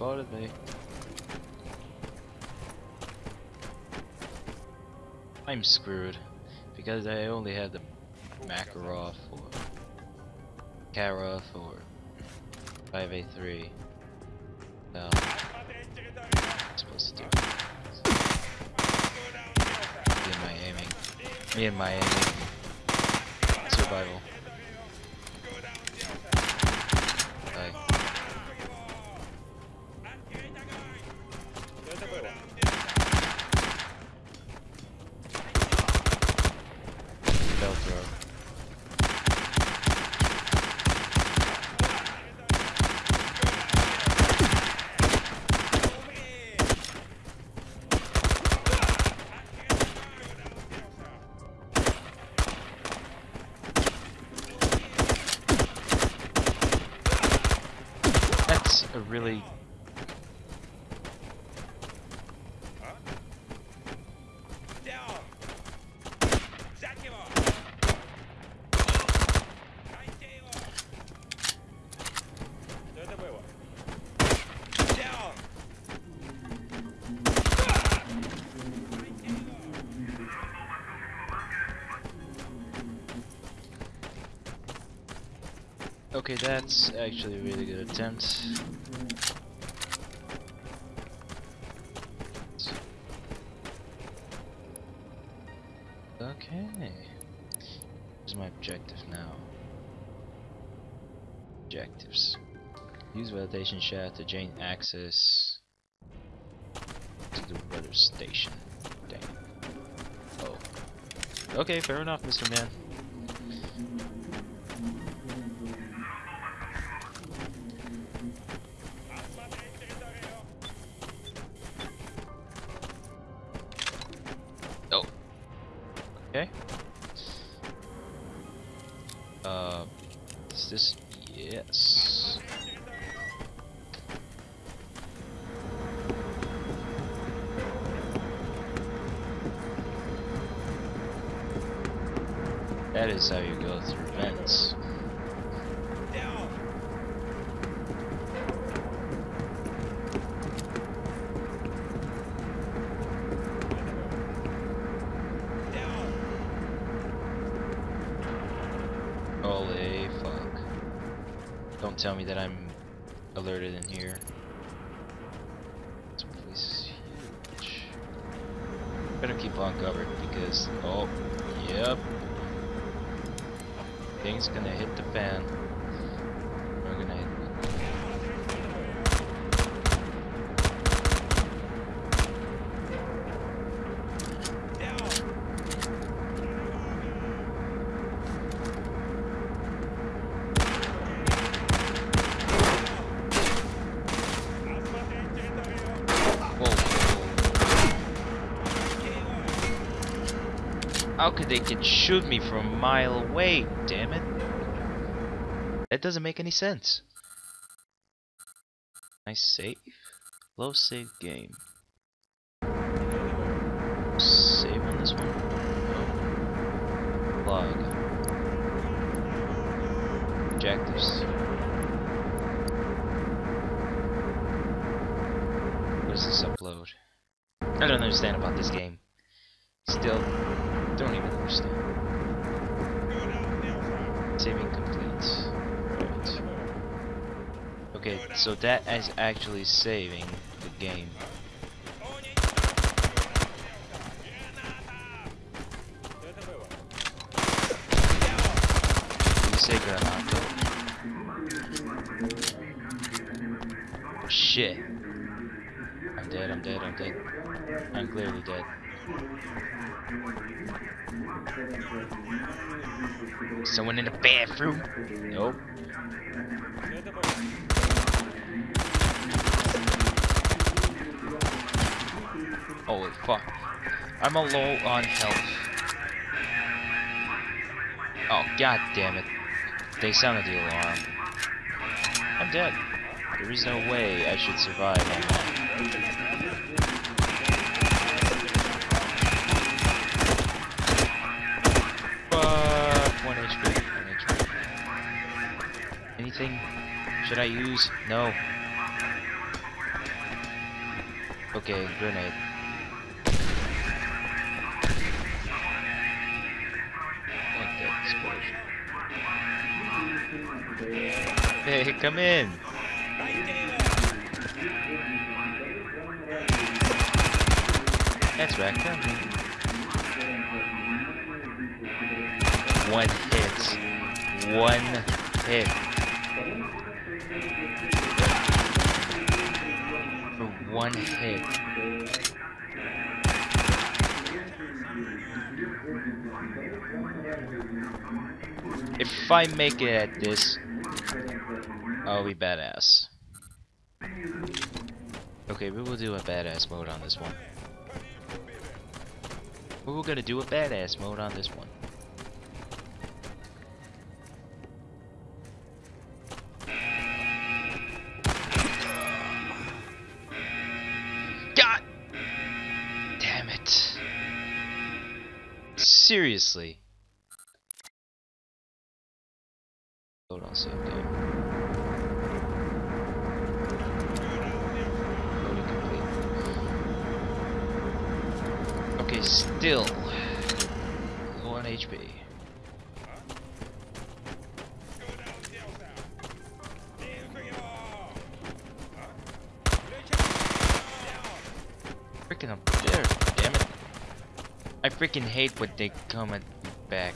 spotted me. I'm screwed because I only had the Makarov or Karov or 5A3. No, I'm supposed to do me and my aiming. Me and my aiming. Survival. That's Okay, that's actually a really good attempt. Okay. Here's my objective now. Objectives. Use ventilation shaft to gain access to the weather station. Dang. Oh. Okay, fair enough, Mr. Man. Okay. Uh, is this? Yes. That is how you go through vents. Holy fuck. Don't tell me that I'm alerted in here. This place is huge. Better keep on covered because, oh, yep. Things gonna hit the fan. We're gonna hit. Whoa. How could they can shoot me from a mile away? Damn it! That doesn't make any sense. Nice save. Low save game. Save on this one. No. Log. Objectives. What does this upload? I don't understand about this game. Still, don't even understand. Saving complete. Right. Okay, so that is actually saving the game. Say Granato. Oh, shit. I'm dead, I'm dead, I'm dead. I'm clearly dead. Someone in the bathroom? Nope. Holy fuck. I'm a low on health. Oh god damn it. They sounded the alarm. I'm dead. There is no way I should survive Anything? Should I use? No. Okay, grenade. Like that explosion. Hey, come in! That's right, come in. One hit. One hit. For one hit. If I make it at this, I'll be badass. Okay, we will do a badass mode on this one. We are gonna do a badass mode on this one. Seriously. Okay, still low on HP. Freaking up there, damn it. I freaking hate when they come at me back.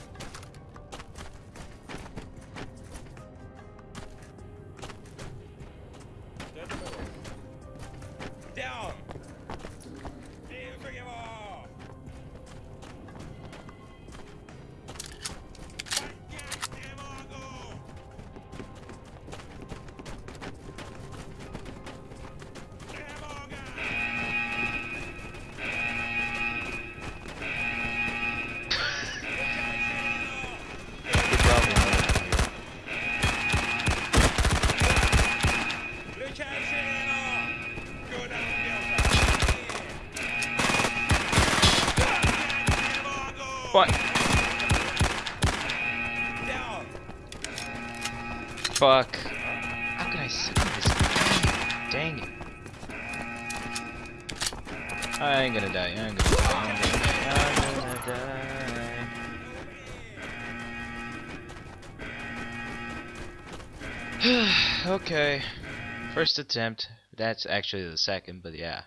What? Down! Fuck. How can I see this? Dang it. I ain't gonna die. I ain't gonna die. I'm gonna die. I'm gonna die. okay. First attempt. That's actually the second, but yeah.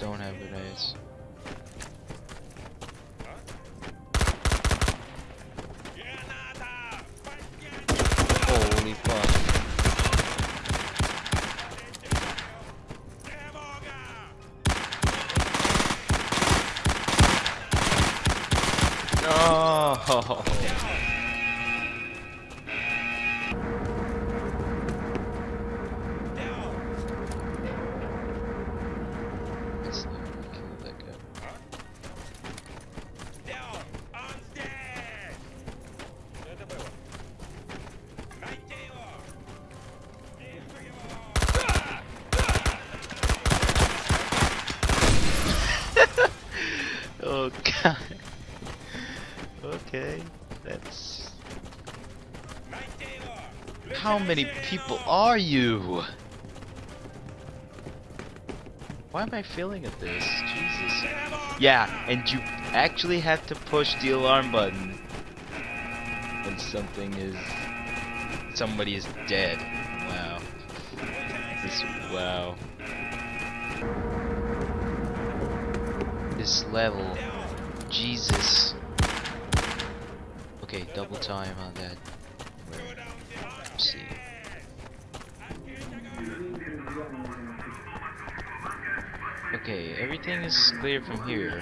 Don't have grenades. That's... How many people are you? Why am I feeling at this? Jesus. Yeah, and you actually have to push the alarm button when something is... somebody is dead. Wow. This... wow. This level. Jesus. Okay, double time on that. Let's see. Okay, everything is clear from here.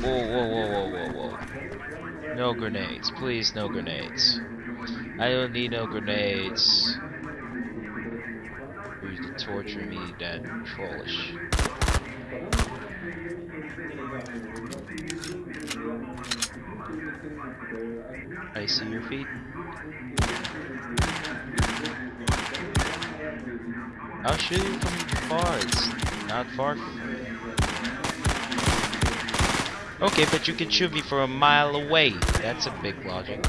Whoa, whoa, whoa, whoa, whoa, whoa. No grenades. Please, no grenades. I don't need no grenades. You're torturing me that trollish. I see your feet. I'll shoot you from far. It's not far. Okay, but you can shoot me from a mile away. That's a big logic.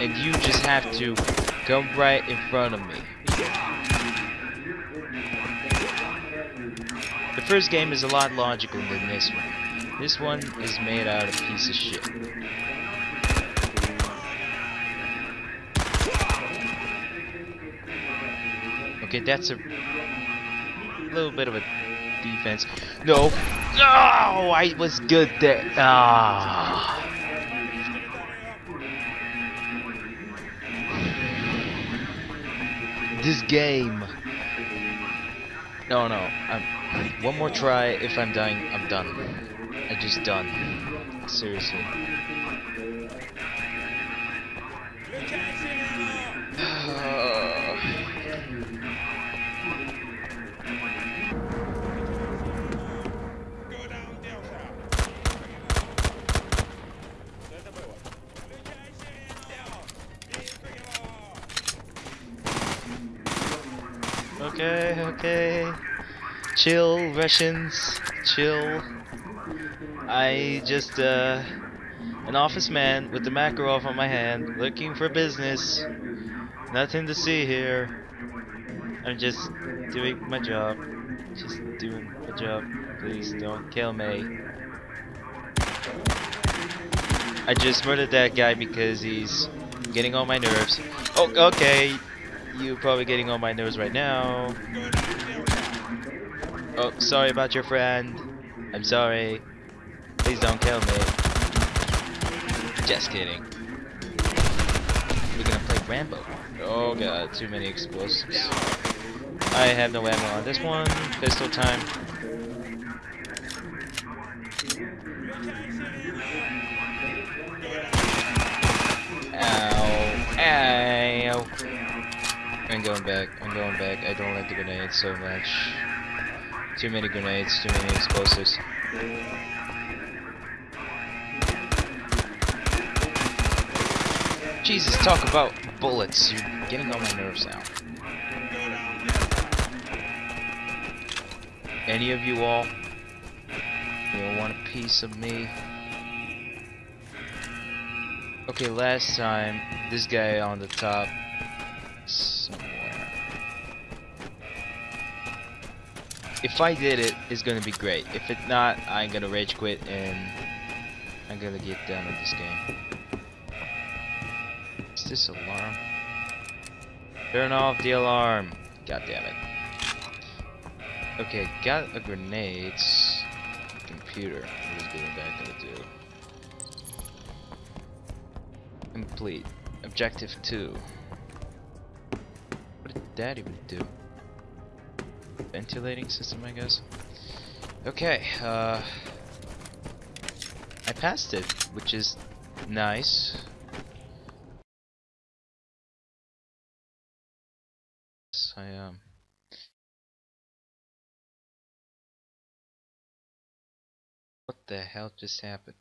And you just have to come right in front of me. The first game is a lot logical than this one. This one is made out of piece of shit. Okay, that's a little bit of a defense. No. Oh, I was good there. Ah. This game. No, no. I'm, one more try. If I'm dying, I'm done. I just done. Seriously. okay, okay. Chill, Russians. Chill. I just, uh, an office man with the Makarov on my hand, looking for business. Nothing to see here. I'm just doing my job. Just doing my job. Please don't kill me. I just murdered that guy because he's getting on my nerves. Oh, okay. You're probably getting on my nerves right now. Oh, sorry about your friend. I'm sorry. Please don't kill me. Just kidding. We're gonna play Rambo. Oh god, too many explosives. I have no ammo on this one. Pistol time. Ow. Ow. I'm going back. I'm going back. I don't like the grenades so much. Too many grenades, too many explosives. Jesus, talk about bullets. You're getting on my nerves now. Any of you all? You want a piece of me? Okay, last time, this guy on the top somewhere. If I did it, it's gonna be great. If it's not, I'm gonna rage quit and I'm gonna get done with this game. Is this alarm? Turn off the alarm. God damn it. Okay, got a grenade. Computer. What is good that gonna do? Complete. Objective 2. What did that even do? Ventilating system, I guess. Okay, uh. I passed it, which is nice. The hell just happened?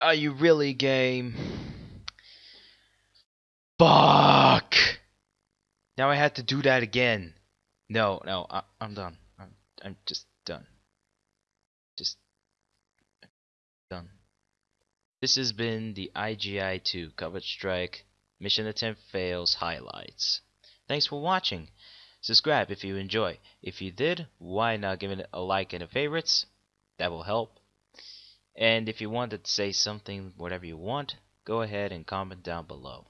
Are you really game? Fuck! Now I had to do that again. No, no, I, I'm done. I'm, I'm just done. Just done. This has been the IGI-2 Covert Strike Mission Attempt Fails highlights. Thanks for watching. Subscribe if you enjoy. If you did, why not give it a like and a favorites? That will help. And if you want to say something, whatever you want, go ahead and comment down below.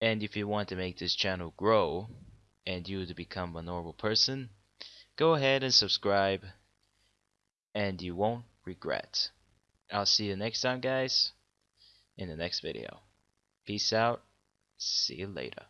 And if you want to make this channel grow, and you to become a normal person, go ahead and subscribe, and you won't regret. I'll see you next time, guys, in the next video. Peace out. See you later.